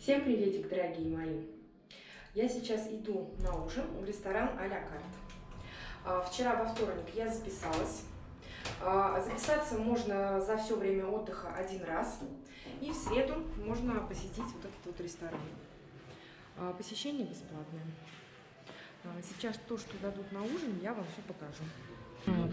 Всем приветик, дорогие мои! Я сейчас иду на ужин в ресторан а-ля карт. А, вчера во вторник я записалась. А, записаться можно за все время отдыха один раз. И в среду можно посетить вот этот вот ресторан. А, посещение бесплатное. Сейчас то, что дадут на ужин, я вам все покажу.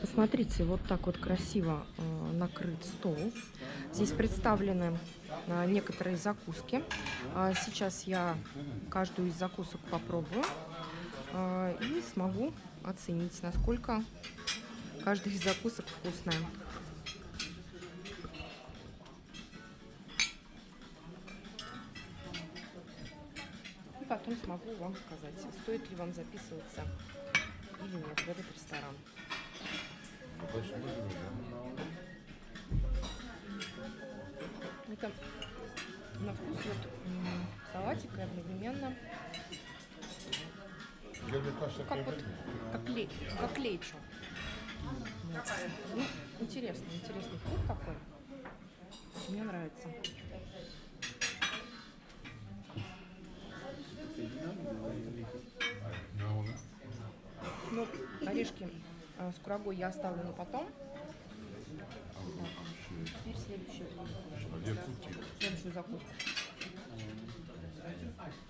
Посмотрите, вот так вот красиво накрыт стол. Здесь представлены некоторые закуски. Сейчас я каждую из закусок попробую и смогу оценить, насколько каждая из закусок вкусная. И потом смогу вам сказать, стоит ли вам записываться или нет в этот ресторан. Это на вкус вот салатик и одновременно как вот как. Вот. Ну, интересный, интересный вкус такой. Мне нравится. Ну, орешки с курагой я оставлю на потом. Так, теперь следующую, следующую закуску.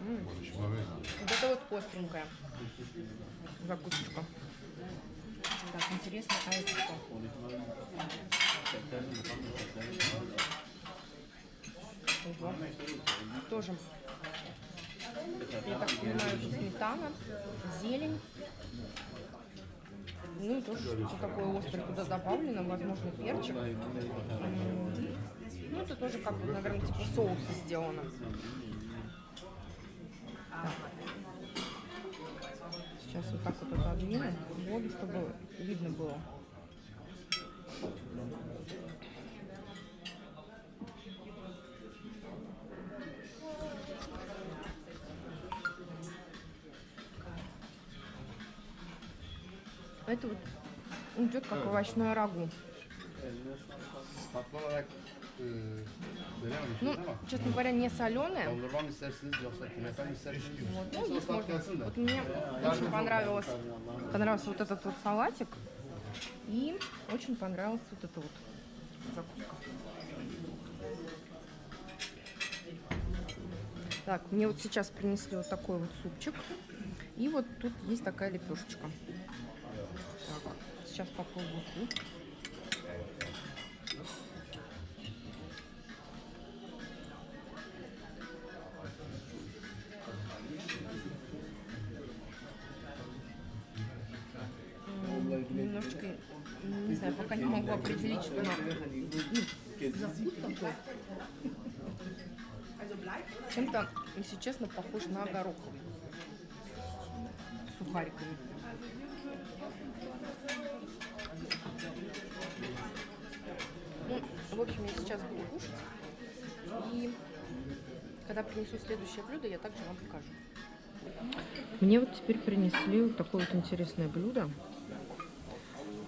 М -м. Вот это вот остренькая закусочка. Так, интересно, а это что? Ого. Тоже, я так понимаю, сметана, зелень. Ну тоже что такое острое туда добавлено, возможно, перчик. Ну, это тоже как наверное, типа соуса сделано. Сейчас вот так вот отодвину воду, чтобы видно было. Это вот идет как овощное рагу. Ну, честно говоря, не соленая. Вот, ну. Вот мне очень понравилось, понравился вот этот вот салатик. И очень понравился вот эта вот закуска. Так, мне вот сейчас принесли вот такой вот супчик. И вот тут есть такая лепешечка. Сейчас попробую суп. немножечко, не знаю, пока не могу определить, что ну, Чем-то, если честно, похож на гороховый. Сухариками. В общем, я сейчас буду кушать. И когда принесу следующее блюдо, я также вам покажу. Мне вот теперь принесли вот такое вот интересное блюдо.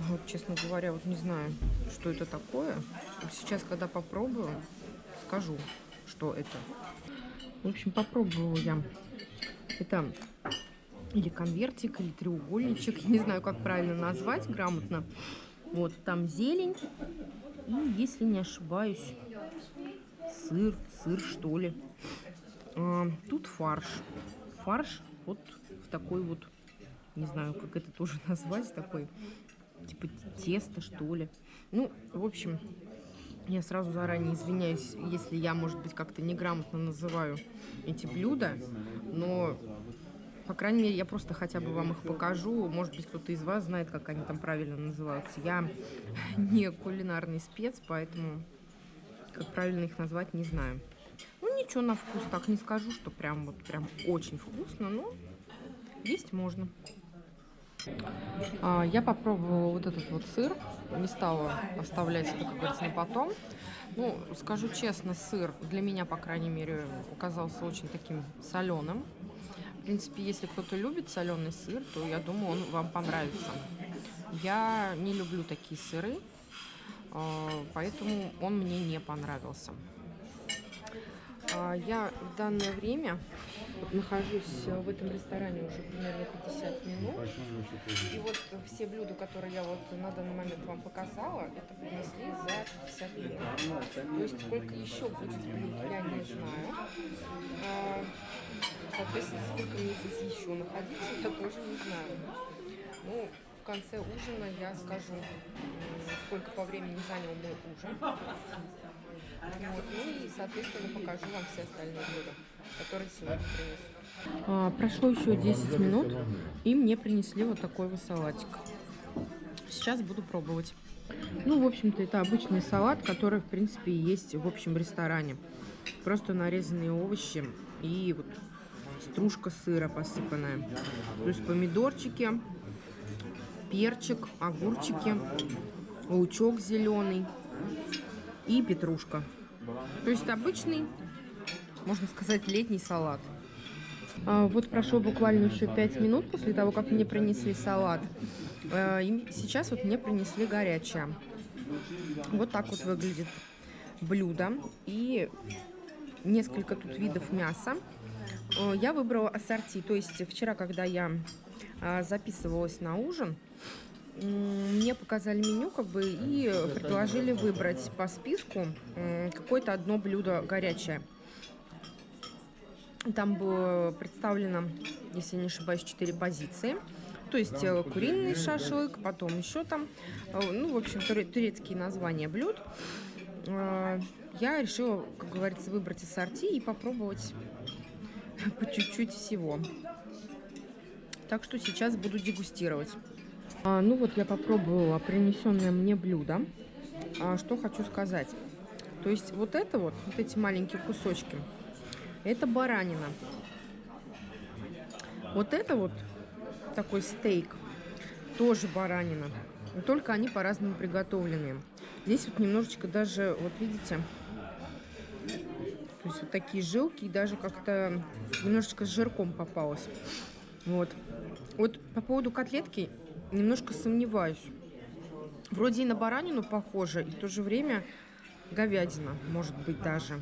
Вот, честно говоря, вот не знаю, что это такое. Сейчас, когда попробую, скажу, что это. В общем, попробовала я. Это или конвертик, или треугольничек. Не знаю, как правильно назвать грамотно. Вот, там зелень. И, если не ошибаюсь, сыр, сыр что ли. А, тут фарш. Фарш вот в такой вот, не знаю, как это тоже назвать, такой типа тесто, что ли. Ну, в общем, я сразу заранее извиняюсь, если я, может быть, как-то неграмотно называю эти блюда, но, по крайней мере, я просто хотя бы вам их покажу. Может быть, кто-то из вас знает, как они там правильно называются. Я не кулинарный спец, поэтому как правильно их назвать не знаю. Ну, ничего на вкус так не скажу, что прям вот прям очень вкусно, но есть можно. А, я попробовала вот этот вот сыр. Не стала оставлять это, как говорится, на потом. Ну, скажу честно, сыр для меня, по крайней мере, оказался очень таким соленым. В принципе, если кто-то любит соленый сыр, то я думаю, он вам понравится. Я не люблю такие сыры, а, поэтому он мне не понравился. А, Я в данное время нахожусь в этом ресторане уже примерно 50 минут. И вот все блюда, которые я вот на данный момент вам показала, это принесли за 50 минут. То есть сколько еще будет блюд, я не знаю. А, Соответственно, сколько мне здесь еще находиться, я тоже не знаю. Ну, в конце ужина я скажу, сколько по времени занял мой ужин. Ну и, соответственно, покажу вам все остальные блюда, которые сегодня принесу. А, прошло еще 10 минут, и мне принесли вот такой вот салатик. Сейчас буду пробовать. Ну, в общем-то, это обычный салат, который, в принципе, есть в общем ресторане. Просто нарезанные овощи и вот стружка сыра посыпанная. Плюс помидорчики, перчик, огурчики, лучок зеленый и петрушка. То есть обычный, можно сказать, летний салат. А, вот прошло буквально еще 5 минут после того, как мне принесли салат. А, и сейчас вот мне принесли горячее. Вот так вот выглядит блюдо. И несколько тут видов мяса. А, я выбрала ассорти. То есть вчера, когда я а, записывалась на ужин, мне показали меню как бы и предложили выбрать по списку какое-то одно блюдо горячее. Там было представлено, если не ошибаюсь, 4 позиции. То есть э, куриный шашлык, потом еще там, э, ну, в общем, туре- турецкие названия блюд. Э, Я решила, как говорится, выбрать ассорти и попробовать по чуть-чуть всего. Так что сейчас буду дегустировать. А, ну вот я попробовала принесенное мне блюдо. А, что хочу сказать. То есть вот это вот, вот эти маленькие кусочки, это баранина. Вот это вот такой стейк, тоже баранина. Только они по-разному приготовленные. Здесь вот немножечко даже, вот видите, то есть вот такие жилки, и даже как-то немножечко с жирком попалось. Вот. Вот по поводу котлетки немножко сомневаюсь. Вроде и на баранину похоже, и в то же время говядина, может быть, даже.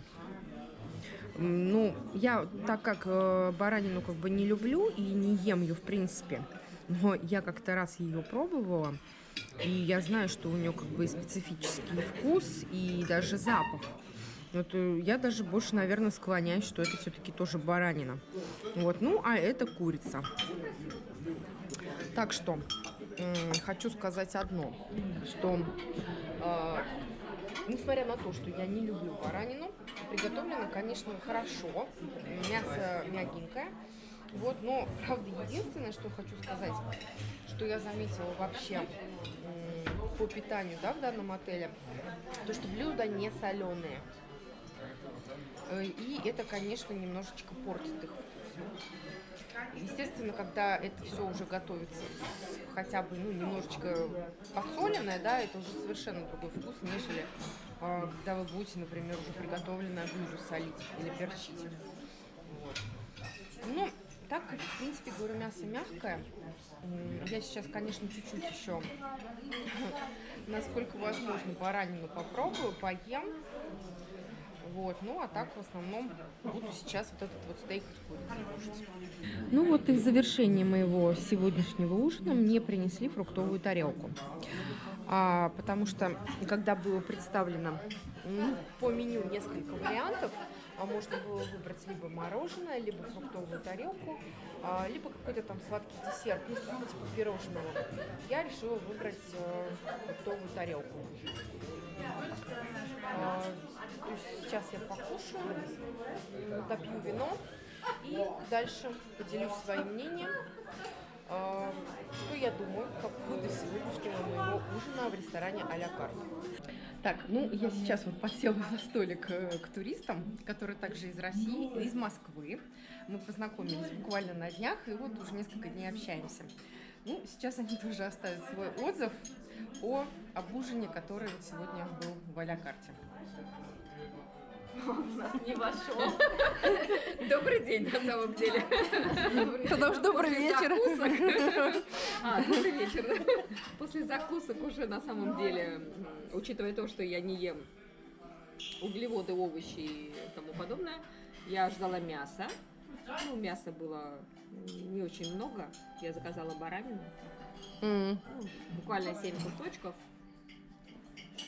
Ну, я, так как э, баранину как бы не люблю и не ем ее в принципе, но я как-то раз ее пробовала, и я знаю, что у нее как бы специфический вкус и даже запах. Вот э, я даже больше, наверное, склоняюсь, что это все-таки тоже баранина. Вот, ну, а это курица. Так что, хочу сказать одно, что э, несмотря на то, что я не люблю баранину, приготовлено, конечно, хорошо, мясо мягенькое, вот, но, правда, единственное, что хочу сказать, что я заметила вообще м, по питанию, да, в данном отеле, то, что блюда не соленые. Э, И это, конечно, немножечко портит их. Естественно, когда это все уже готовится хотя бы ну, немножечко подсоленное, да, это уже совершенно другой вкус, нежели а, когда вы будете, например, уже приготовленное блюдо солить или перчить. Вот. Ну, так, как, в принципе, говорю, мясо мягкое. Я сейчас, конечно, чуть-чуть еще, насколько возможно, баранину попробую, поем. Вот, ну а так в основном буду сейчас вот этот вот стейк курицей кушать. Ну вот и в завершении моего сегодняшнего ужина мне принесли фруктовую тарелку. А, потому что когда было представлено ну, по меню несколько вариантов, можно было выбрать либо мороженое, либо фруктовую тарелку, а, либо какой-то там сладкий десерт, ну, типа пирожного. Я решила выбрать э, фруктовую тарелку. А, сейчас я покушаю, допью вино и дальше поделюсь своим мнением, а, что я думаю по поводу сегодняшнего моего ужина в ресторане а-ля карт. Так, ну я сейчас вот посела за столик э, к туристам, которые также из России, из Москвы. Мы познакомились буквально на днях и вот уже несколько дней общаемся. Ну, сейчас они тоже оставят свой отзыв о об ужине, который вот сегодня был в а-ля карте. Не вошел. Добрый день, на самом деле. Тогда уж добрый вечер. А, добрый вечер. После закусок уже на самом деле, учитывая то, что я не ем углеводы, овощи и тому подобное, Я ждала мяса. Ну, мяса было не очень много. Я заказала баранину. Ну, буквально 7 кусочков.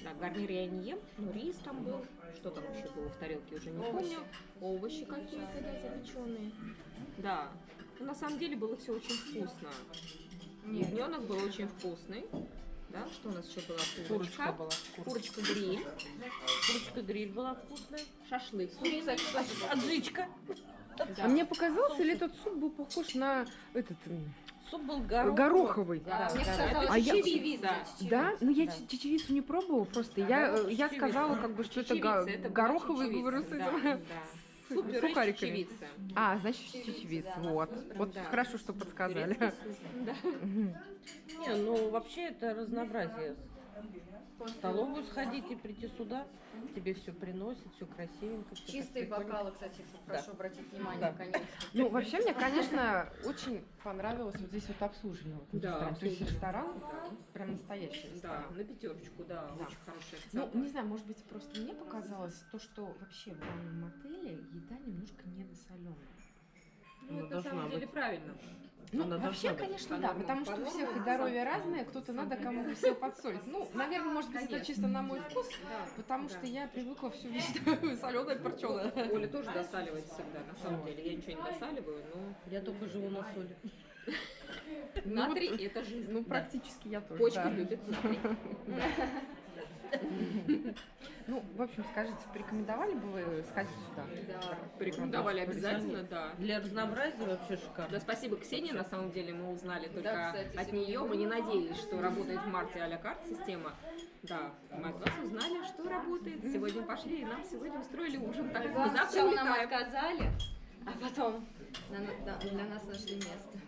Да, гарнир я не ем, но рис там был. Что там еще было в тарелке, уже не помню. Овощи какие-то, да, запеченные. Да. Ну, на самом деле было все очень вкусно. Ягненок был очень вкусный. Да, что у нас еще было? Курочка была. Курочка гриль, Курочка гриль была вкусная. шашлык. Аджичка. Да. А мне показалось, или этот суп был похож на этот Суп был гороховый. гороховый? Да, мне да, казалось, это А я- чечевица. Да? Ну я Да. чечевицу не пробовала просто. Да, я, э, я чечевица. сказала, как бы, что это, Чечевица, го- это была гороховый чечевица, говорю, с да, этим- да. Суп сухариками. чечевицы. А, значит, чечевица. Вот. Вот Да. хорошо, что подсказали. Да. Не, ну вообще это разнообразие. В столовую сходить и прийти сюда, тебе все приносят, все красивенько. так Чистые бокалы, кстати, прошу обратить внимание, Да. наконец-то. Ну, вообще, мне, конечно, очень понравилось вот здесь вот обслуживание. в этом Да, ресторане. То есть ресторан прям настоящий Да, ресторан. на пятерочку, да, Да. очень хорошая Ну, оценка. не знаю, может быть, просто мне показалось то, что вообще в данном отеле еда немножко недосоленая. Ну, это на самом деле быть. правильно. Ну, Она вообще, быть. конечно, да, потому по что у всех и здоровье разное, кто-то надо кому-то все подсолить. Ну, наверное, может быть, это чисто на мой вкус, потому что я привыкла все видеть соленое, перченое. Оля тоже досаливает всегда, на самом деле. Я ничего не досаливаю, но Я только живу на соли. натрий – это жизнь. Ну, практически я тоже. Почки любят натрий. Ну, в общем, скажите, порекомендовали бы вы сходить сюда? Да. Порекомендовали обязательно, да. Для разнообразия вообще шикарно. Да, спасибо Ксении, на самом деле мы узнали только Да, кстати, от нее. Мы не надеялись, что работает в марте а-ля карт система. Да, мы от вас узнали, что работает. Сегодня пошли, и нам сегодня устроили ужин. Так, мы завтра нам отказали, а потом для нас нашли место.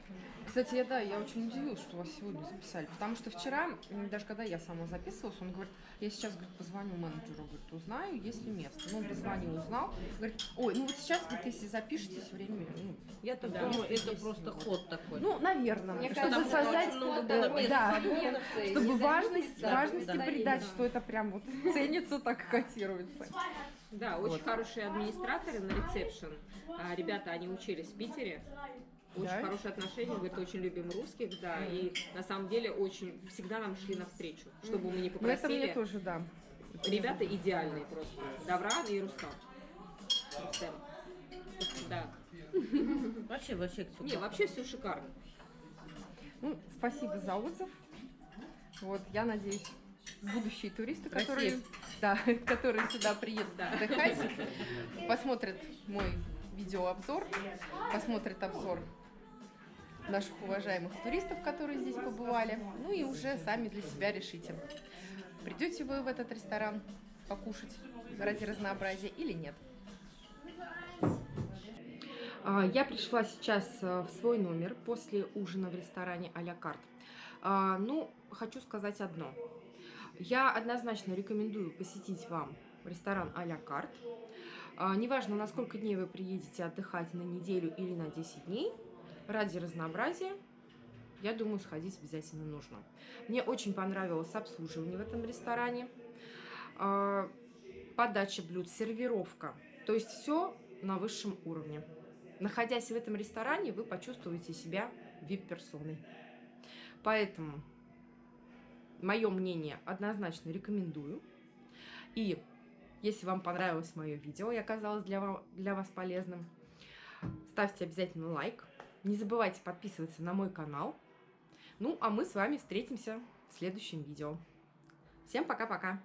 Кстати, я, да, я очень удивилась, что вас сегодня записали, потому что вчера, даже когда я сама записывалась, он говорит, я сейчас, говорит, позвоню менеджеру, говорит, узнаю, есть ли место. Ну, он позвонил, узнал, говорит, ой, ну вот сейчас, говорит, если запишетесь, время, ну, Я так Да. думаю, это Есть просто вот. ход такой. ну, наверное, Мне чтобы кажется, создать, мест да, чтобы важность, важности да. придать, Да. что это прям вот ценится, так и котируется. Да, очень Вот. хорошие администраторы на ресепшн. А, Ребята, они учились в Питере. Очень Да? хорошие отношения, говорит, очень любим русских, да, и на самом деле очень всегда нам шли навстречу, чтобы мы не Ну, это мне попросили. тоже, да. Ребята идеальные просто. Давран и Рустам. Рустем. Да. Вообще, вообще, Ксюша. Не, вообще все шикарно. Ну, спасибо за отзыв. Вот, я надеюсь, будущие туристы, которые, да, которые сюда приедут Да. отдыхать, посмотрят мой видеообзор, посмотрят обзор наших уважаемых туристов, которые здесь побывали, ну и уже сами для себя решите, придете вы в этот ресторан покушать ради разнообразия или нет. А, Я пришла сейчас э, в свой номер после ужина в ресторане а-ля карт. А, Ну, хочу сказать одно. Я однозначно рекомендую посетить вам ресторан а-ля карт. А, Неважно, на сколько дней вы приедете отдыхать, на неделю или на 10 дней, ради разнообразия, я думаю, сходить обязательно нужно. Мне очень понравилось обслуживание в этом ресторане, а, подача блюд, сервировка. То есть все на высшем уровне. Находясь в этом ресторане, вы почувствуете себя вип-персоной. Поэтому, мое мнение, однозначно рекомендую. И если вам понравилось мое видео и оказалось для, для вас полезным, ставьте обязательно лайк. Не забывайте подписываться на мой канал. Ну, а мы с вами встретимся в следующем видео. Всем пока-пока!